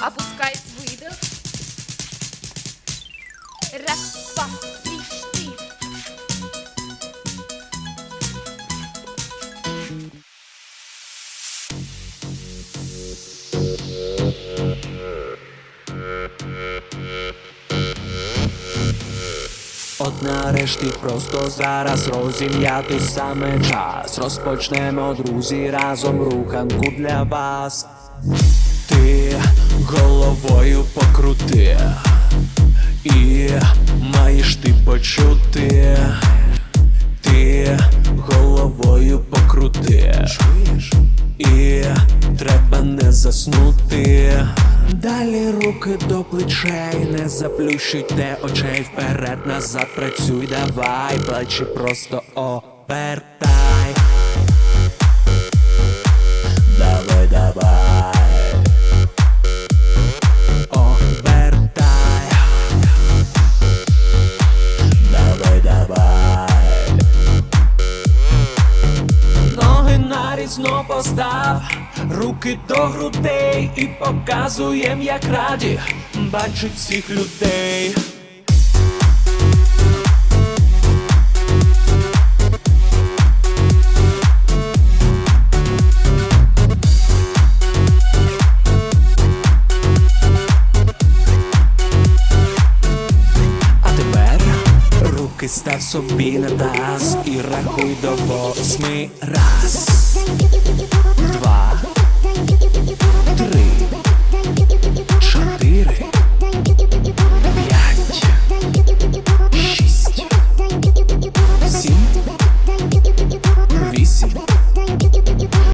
Опускай выдох. Раз, два, три, От нарешті просто зараз розім'яти саме час. Розпочнемо друзі разом руханку для вас. Головою покрути, і маєш ти почути. Ти головою покрути. чуєш, І треба не заснути. Далі руки до плечей, не заплющуйте очей вперед, назад працюй, давай, плечі просто опертай. Нарізно постав, руки до грудей і показуєм, як раді бачить всіх людей. Став собі на таз і рахуй до восьми раз.